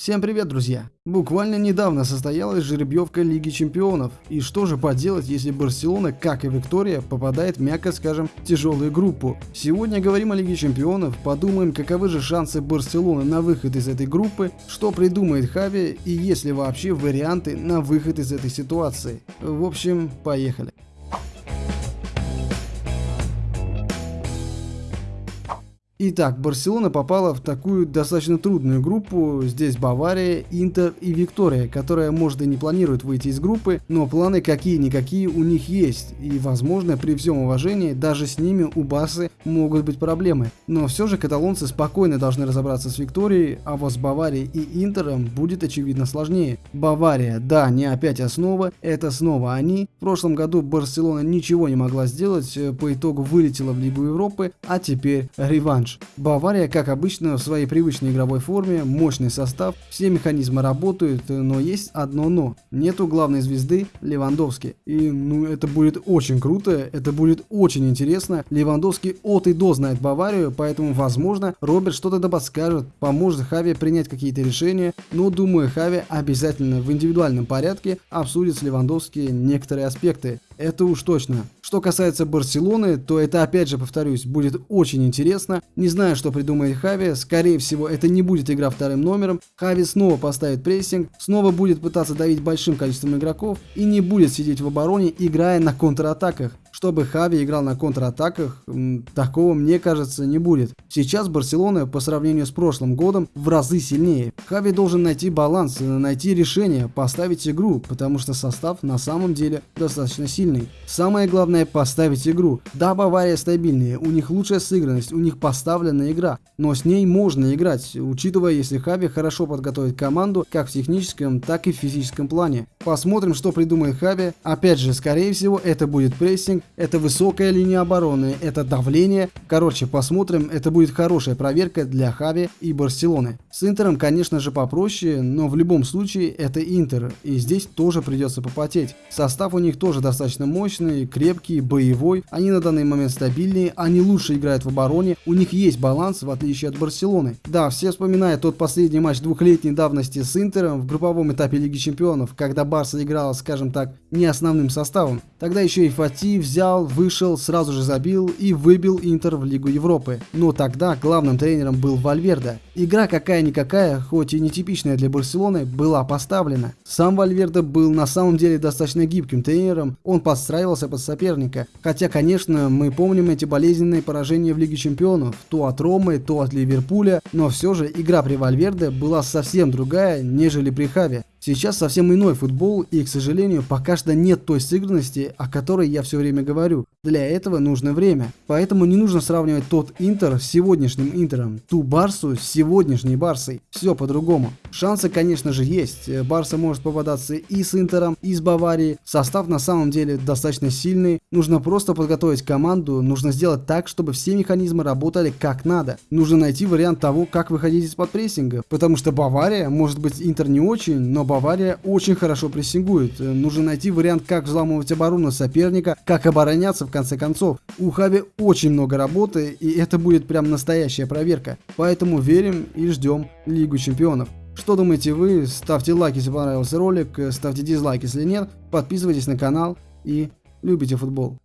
Всем привет, друзья! Буквально недавно состоялась жеребьевка Лиги Чемпионов. И что же поделать, если Барселона, как и Виктория, попадает, мягко скажем, в тяжелую группу? Сегодня говорим о Лиге Чемпионов, подумаем, каковы же шансы Барселоны на выход из этой группы, что придумает Хави и есть ли вообще варианты на выход из этой ситуации. В общем, поехали. Итак, Барселона попала в такую достаточно трудную группу. Здесь Бавария, Интер и Виктория, которая, может, и не планирует выйти из группы, но планы какие-никакие у них есть. И, возможно, при всем уважении, даже с ними у Басы могут быть проблемы. Но все же каталонцы спокойно должны разобраться с Викторией, а вот с Баварией и Интером будет очевидно сложнее. Бавария, да, не опять основа, это снова они. В прошлом году Барселона ничего не могла сделать, по итогу вылетела в Лигу Европы, а теперь реванш матч. Бавария, как обычно, в своей привычной игровой форме, мощный состав, все механизмы работают, но есть одно но. Нету главной звезды Левандовски. И ну это будет очень круто, это будет очень интересно. Левандовский от и до знает Баварию, поэтому возможно Роберт что-то подскажет, поможет Хави принять какие-то решения, но думаю Хави обязательно в индивидуальном порядке обсудит с Левандовски некоторые аспекты. Это уж точно. Что касается Барселоны, то это опять же повторюсь, будет очень интересно. Не знаю, что придумает Хави, скорее всего это не будет игра вторым номером. Хави снова поставит прессинг, снова будет пытаться давить большим количеством игроков и не будет сидеть в обороне, играя на контратаках чтобы Хави играл на контратаках, такого, мне кажется, не будет. Сейчас Барселона по сравнению с прошлым годом в разы сильнее. Хави должен найти баланс, найти решение, поставить игру, потому что состав на самом деле достаточно сильный. Самое главное поставить игру. Да, Бавария стабильнее, у них лучшая сыгранность, у них поставленная игра, но с ней можно играть, учитывая, если Хави хорошо подготовит команду, как в техническом, так и в физическом плане. Посмотрим, что придумает Хави. Опять же, скорее всего, это будет прессинг, это высокая линия обороны, это давление. Короче, посмотрим, это будет хорошая проверка для Хави и Барселоны. С Интером, конечно же, попроще, но в любом случае это Интер, и здесь тоже придется попотеть. Состав у них тоже достаточно мощный, крепкий, боевой, они на данный момент стабильнее, они лучше играют в обороне, у них есть баланс, в отличие от Барселоны. Да, все вспоминают тот последний матч двухлетней давности с Интером в групповом этапе Лиги Чемпионов, когда Барса играла, скажем так, не основным составом. Тогда еще и Фати взял, вышел, сразу же забил и выбил Интер в Лигу Европы. Но тогда главным тренером был Вальверде. Игра какая-никакая, хоть и нетипичная для Барселоны, была поставлена. Сам Вальверде был на самом деле достаточно гибким тренером, он подстраивался под соперника. Хотя, конечно, мы помним эти болезненные поражения в Лиге Чемпионов, то от Ромы, то от Ливерпуля, но все же игра при Вальверде была совсем другая, нежели при Хаве. Сейчас совсем иной футбол и, к сожалению, пока что нет той сыгранности, о которой я все время говорю. Для этого нужно время. Поэтому не нужно сравнивать тот Интер с сегодняшним Интером, ту Барсу с сегодняшней Барсой. Все по-другому. Шансы, конечно же, есть. Барса может попадаться и с Интером, и с Баварией. Состав на самом деле достаточно сильный. Нужно просто подготовить команду, нужно сделать так, чтобы все механизмы работали как надо. Нужно найти вариант того, как выходить из-под прессинга. Потому что Бавария, может быть, Интер не очень, но Бавария очень хорошо прессингует. Нужно найти вариант, как взламывать оборону соперника, как обороняться в конце концов. У Хави очень много работы, и это будет прям настоящая проверка. Поэтому верим и ждем Лигу Чемпионов. Что думаете вы? Ставьте лайк, если понравился ролик, ставьте дизлайк, если нет. Подписывайтесь на канал и любите футбол.